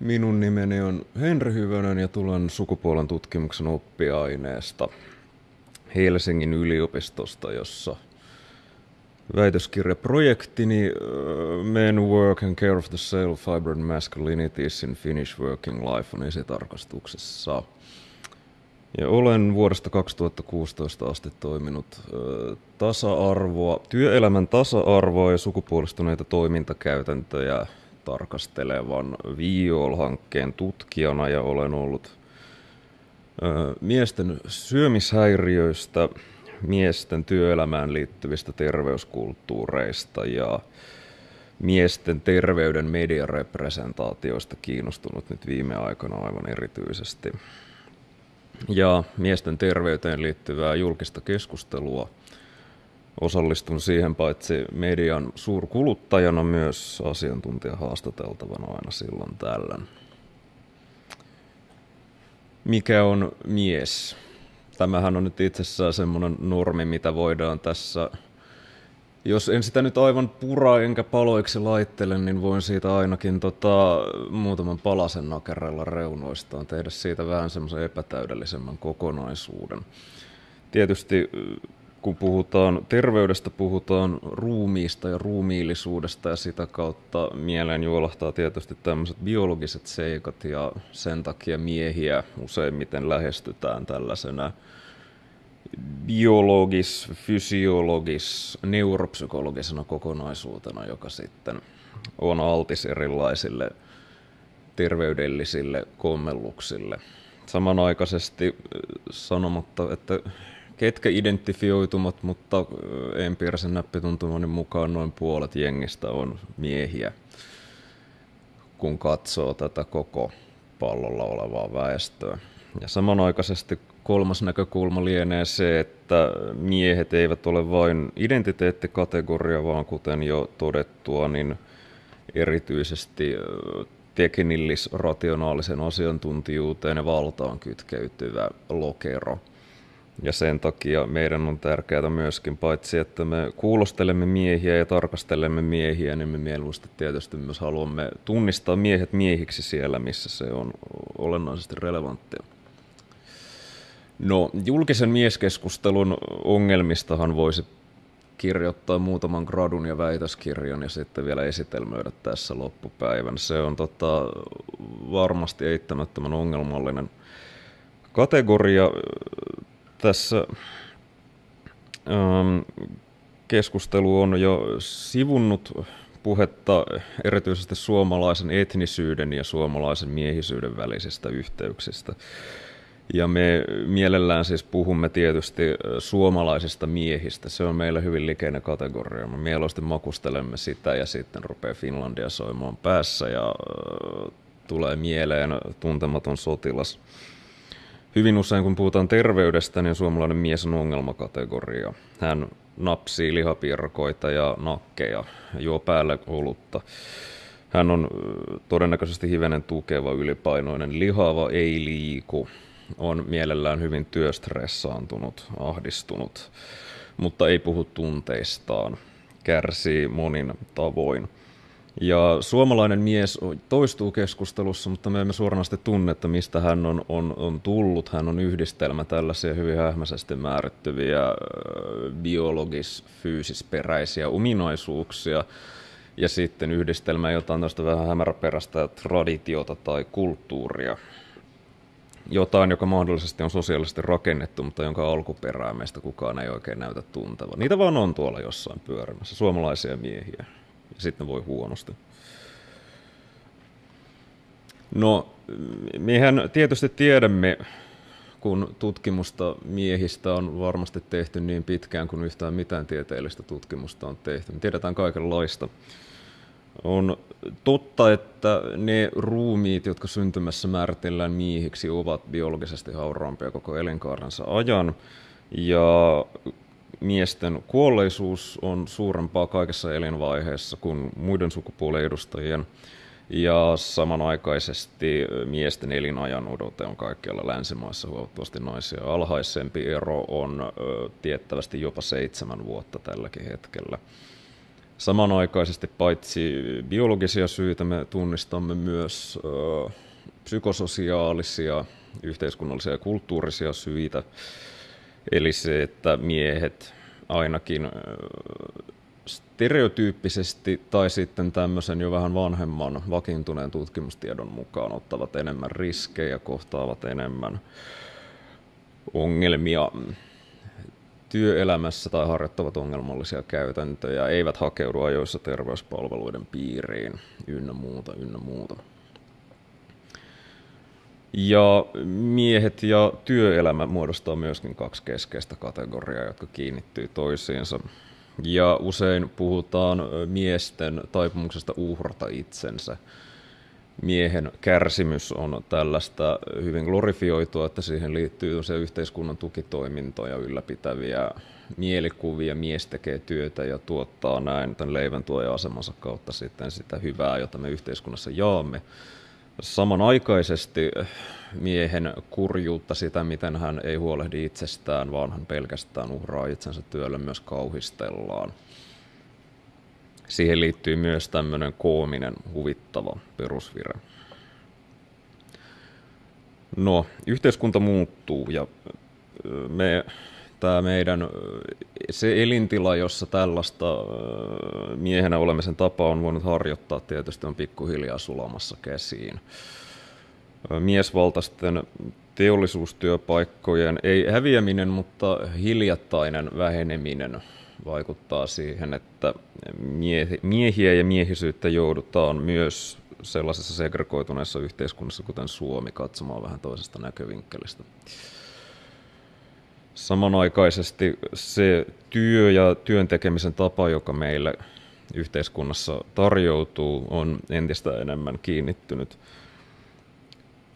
Minun nimeni on Henri Hyvönen ja tulen sukupuolen tutkimuksen oppiaineesta Helsingin yliopistosta, jossa väitöskirjaprojektini Men Work and Care of the Self Hybrid Masculinities in Finnish Working Life on esitarkastuksessa. Ja olen vuodesta 2016 asti toiminut tasa-arvoa, työelämän tasa-arvoa ja sukupuolistuneita toimintakäytäntöjä tarkastelevan Viol-hankkeen tutkijana ja olen ollut miesten syömishäiriöistä, miesten työelämään liittyvistä terveyskulttuureista ja miesten terveyden mediarepresentaatioista kiinnostunut nyt viime aikoina aivan erityisesti. Ja miesten terveyteen liittyvää julkista keskustelua – osallistun siihen paitsi median suurkuluttajana myös asiantuntija haastateltavana aina silloin tällöin. Mikä on mies? Tämähän on nyt itsessään semmoinen normi, mitä voidaan tässä jos en sitä nyt aivan pura enkä paloiksi laittele, niin voin siitä ainakin tota, muutaman palasen nakerella reunoistaan tehdä siitä vähän semmoisen epätäydellisemmän kokonaisuuden. Tietysti kun puhutaan terveydestä, puhutaan ruumiista ja ruumiillisuudesta ja sitä kautta mieleen juolahtaa tietysti tämmöiset biologiset seikat ja sen takia miehiä useimmiten lähestytään tällaisena biologis, fysiologis, neuropsykologisena kokonaisuutena, joka sitten on altis erilaisille terveydellisille kommelluksille. Samanaikaisesti sanomatta, että ketkä identifioitumat, mutta empiirisen näppituntumani mukaan noin puolet jengistä on miehiä, kun katsoo tätä koko pallolla olevaa väestöä. Ja samanaikaisesti kolmas näkökulma lienee se, että miehet eivät ole vain identiteettikategoria, vaan kuten jo todettua, niin erityisesti teknillis-rationaalisen asiantuntijuuteen ja valtaan kytkeytyvä lokero – ja sen takia meidän on tärkeää myöskin, paitsi että me kuulostelemme miehiä ja tarkastelemme miehiä, niin me mieluusti tietysti myös haluamme tunnistaa miehet miehiksi siellä, missä se on olennaisesti relevanttia. No, julkisen mieskeskustelun ongelmistahan voisi kirjoittaa muutaman gradun ja väitöskirjan ja sitten vielä esitelmöidä tässä loppupäivän. Se on tota, varmasti eittämättömän ongelmallinen kategoria tässä ähm, keskustelu on jo sivunnut puhetta erityisesti suomalaisen etnisyyden ja suomalaisen miehisyyden välisistä yhteyksistä. Ja me mielellään siis puhumme tietysti suomalaisista miehistä. Se on meillä hyvin likeinen kategoria. Me mieluusti makustelemme sitä ja sitten rupeaa Finlandia soimaan päässä ja tulee mieleen tuntematon sotilas Hyvin usein kun puhutaan terveydestä, niin suomalainen mies on ongelmakategoria. Hän napsii lihapirkoita ja nakkeja, juo päälle olutta. Hän on todennäköisesti hivenen tukeva, ylipainoinen, lihava, ei liiku, on mielellään hyvin työstressaantunut, ahdistunut, mutta ei puhu tunteistaan, kärsii monin tavoin. Ja suomalainen mies toistuu keskustelussa, mutta me emme suoranaisesti tunne, että mistä hän on, on, on tullut. Hän on yhdistelmä tällaisia hyvin hähmäisesti määrittyviä biologis-fyysisperäisiä ominaisuuksia ja sitten yhdistelmä jotain tästä vähän hämäräperäistä traditiota tai kulttuuria. Jotain, joka mahdollisesti on sosiaalisesti rakennettu, mutta jonka alkuperää meistä kukaan ei oikein näytä tuntevan. Niitä vaan on tuolla jossain pyörimässä, suomalaisia miehiä sitten voi huonosti. No, mehän tietysti tiedämme, kun tutkimusta miehistä on varmasti tehty niin pitkään kuin yhtään mitään tieteellistä tutkimusta on tehty. Me tiedetään kaikenlaista. On totta, että ne ruumiit, jotka syntymässä määritellään miehiksi, ovat biologisesti hauraampia koko elinkaarensa ajan. Ja miesten kuolleisuus on suurempaa kaikessa elinvaiheessa kuin muiden sukupuolen edustajien. Ja samanaikaisesti miesten elinajan odote on kaikkialla länsimaissa huomattavasti naisia alhaisempi. Ero on tiettävästi jopa seitsemän vuotta tälläkin hetkellä. Samanaikaisesti paitsi biologisia syitä me tunnistamme myös psykososiaalisia, yhteiskunnallisia ja kulttuurisia syitä. Eli se, että miehet ainakin stereotyyppisesti tai sitten tämmöisen jo vähän vanhemman vakiintuneen tutkimustiedon mukaan ottavat enemmän riskejä, kohtaavat enemmän ongelmia työelämässä tai harjoittavat ongelmallisia käytäntöjä, eivät hakeudu ajoissa terveyspalveluiden piiriin ynnä muuta, ynnä muuta. Ja miehet ja työelämä muodostaa myöskin kaksi keskeistä kategoriaa, jotka kiinnittyy toisiinsa. Ja usein puhutaan miesten taipumuksesta uhrata itsensä. Miehen kärsimys on tällaista hyvin glorifioitua, että siihen liittyy se yhteiskunnan tukitoimintoja ylläpitäviä mielikuvia. Mies tekee työtä ja tuottaa näin tämän leivän asemansa kautta sitten sitä hyvää, jota me yhteiskunnassa jaamme samanaikaisesti miehen kurjuutta, sitä miten hän ei huolehdi itsestään, vaan hän pelkästään uhraa itsensä työlle myös kauhistellaan. Siihen liittyy myös tämmöinen koominen, huvittava perusvire. No, yhteiskunta muuttuu ja me tämä meidän se elintila, jossa tällaista miehenä olemisen tapa on voinut harjoittaa, tietysti on pikkuhiljaa sulamassa käsiin. Miesvaltaisten teollisuustyöpaikkojen, ei häviäminen, mutta hiljattainen väheneminen vaikuttaa siihen, että miehiä ja miehisyyttä joudutaan myös sellaisessa segregoituneessa yhteiskunnassa, kuten Suomi, katsomaan vähän toisesta näkövinkkelistä. Samanaikaisesti se työ ja työn tekemisen tapa, joka meille yhteiskunnassa tarjoutuu, on entistä enemmän kiinnittynyt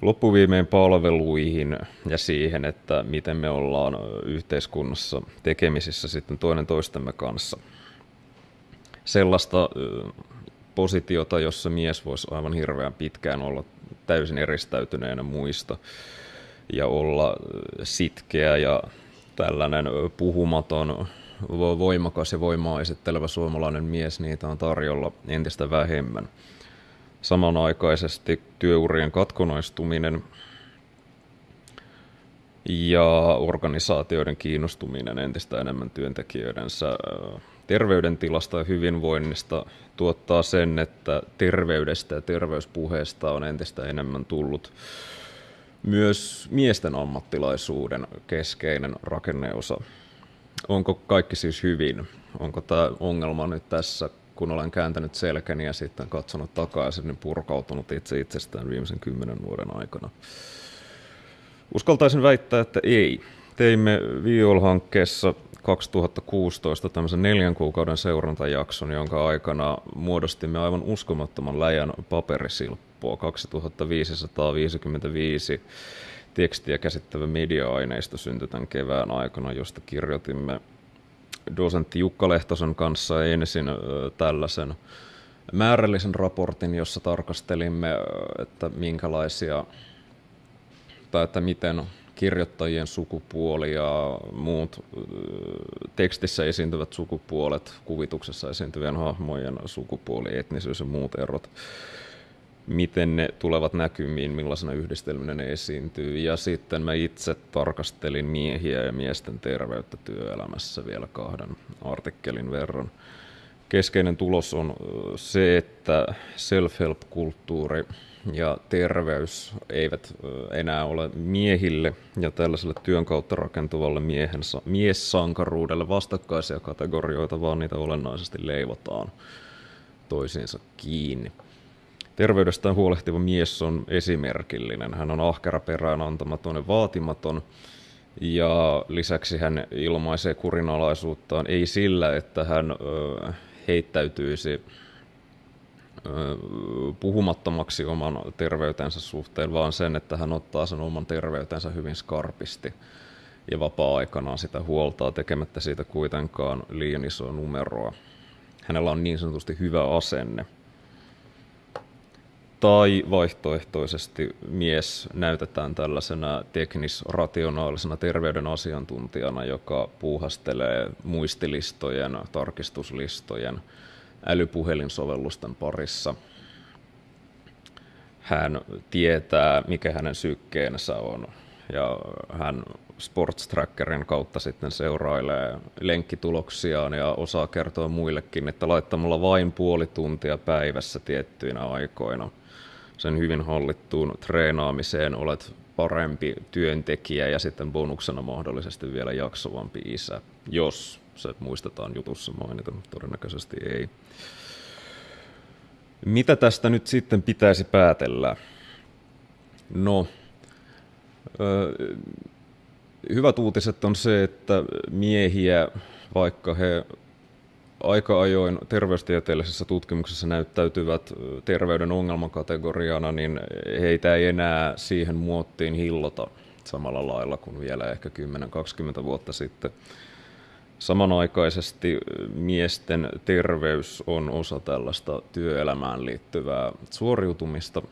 loppuviimein palveluihin ja siihen, että miten me ollaan yhteiskunnassa tekemisissä sitten toinen toistemme kanssa. Sellaista positiota, jossa mies voisi aivan hirveän pitkään olla täysin eristäytyneenä muista ja olla sitkeä ja tällainen puhumaton, voimakas ja voimaa esittelevä suomalainen mies, niitä on tarjolla entistä vähemmän. Samanaikaisesti työurien katkonaistuminen ja organisaatioiden kiinnostuminen entistä enemmän työntekijöidensä terveydentilasta ja hyvinvoinnista tuottaa sen, että terveydestä ja terveyspuheesta on entistä enemmän tullut myös miesten ammattilaisuuden keskeinen rakenneosa. Onko kaikki siis hyvin? Onko tämä ongelma nyt tässä, kun olen kääntänyt selkäni ja sitten katsonut takaisin, niin purkautunut itse itsestään viimeisen kymmenen vuoden aikana? Uskaltaisin väittää, että ei. Teimme Viol-hankkeessa 2016 tämmöisen neljän kuukauden seurantajakson, jonka aikana muodostimme aivan uskomattoman läjän paperisilppua, 2555 tekstiä käsittävä media-aineisto syntyi tämän kevään aikana, josta kirjoitimme dosentti Jukka Lehtosen kanssa ensin tällaisen määrällisen raportin, jossa tarkastelimme, että minkälaisia tai että miten kirjoittajien sukupuoli ja muut tekstissä esiintyvät sukupuolet, kuvituksessa esiintyvien hahmojen sukupuoli, etnisyys ja muut erot, miten ne tulevat näkymiin, millaisena yhdistelmänä ne esiintyy. Ja sitten mä itse tarkastelin miehiä ja miesten terveyttä työelämässä vielä kahden artikkelin verran. Keskeinen tulos on se, että self-help-kulttuuri ja terveys eivät enää ole miehille ja tällaiselle työn kautta rakentuvalle miehensä, miessankaruudelle vastakkaisia kategorioita, vaan niitä olennaisesti leivotaan toisiinsa kiinni. Terveydestään huolehtiva mies on esimerkillinen. Hän on ahkera perään antamaton ja vaatimaton. Ja lisäksi hän ilmaisee kurinalaisuuttaan ei sillä, että hän heittäytyisi puhumattomaksi oman terveytensä suhteen, vaan sen, että hän ottaa sen oman terveytensä hyvin skarpisti ja vapaa-aikanaan sitä huoltaa tekemättä siitä kuitenkaan liian isoa numeroa. Hänellä on niin sanotusti hyvä asenne. Tai vaihtoehtoisesti mies näytetään tällaisena teknis-rationaalisena terveyden asiantuntijana, joka puuhastelee muistilistojen, tarkistuslistojen, älypuhelinsovellusten parissa. Hän tietää, mikä hänen sykkeensä on, ja hän Sports Trackerin kautta sitten seurailee lenkkituloksiaan ja osaa kertoa muillekin, että laittamalla vain puoli tuntia päivässä tiettyinä aikoina sen hyvin hallittuun treenaamiseen olet parempi työntekijä ja sitten bonuksena mahdollisesti vielä jaksovampi isä, jos se muistetaan jutussa mainita, todennäköisesti ei. Mitä tästä nyt sitten pitäisi päätellä? No, hyvät uutiset on se, että miehiä, vaikka he aika ajoin terveystieteellisessä tutkimuksessa näyttäytyvät terveyden ongelmakategoriana, niin heitä ei enää siihen muottiin hillota samalla lailla kuin vielä ehkä 10-20 vuotta sitten. Samanaikaisesti miesten terveys on osa tällaista työelämään liittyvää suoriutumista.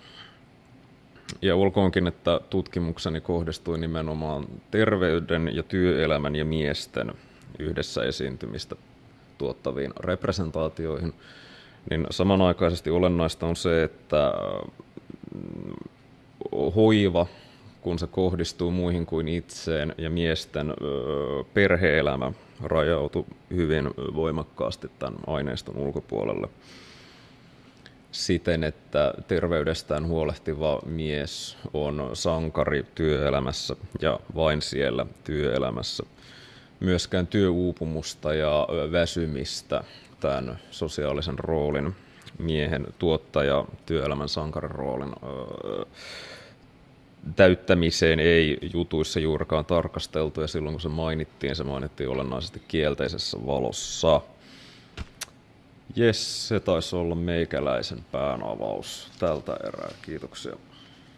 Ja olkoonkin, että tutkimukseni kohdistui nimenomaan terveyden ja työelämän ja miesten yhdessä esiintymistä tuottaviin representaatioihin, niin samanaikaisesti olennaista on se, että mm, hoiva, kun se kohdistuu muihin kuin itseen ja miesten perheelämä rajautui hyvin voimakkaasti tämän aineiston ulkopuolelle siten, että terveydestään huolehtiva mies on sankari työelämässä ja vain siellä työelämässä – myöskään työuupumusta ja väsymistä tämän sosiaalisen roolin, miehen tuottaja, työelämän sankarin roolin täyttämiseen ei jutuissa juurikaan tarkasteltu ja silloin kun se mainittiin, se mainittiin olennaisesti kielteisessä valossa. Jes, se taisi olla meikäläisen päänavaus tältä erää. Kiitoksia.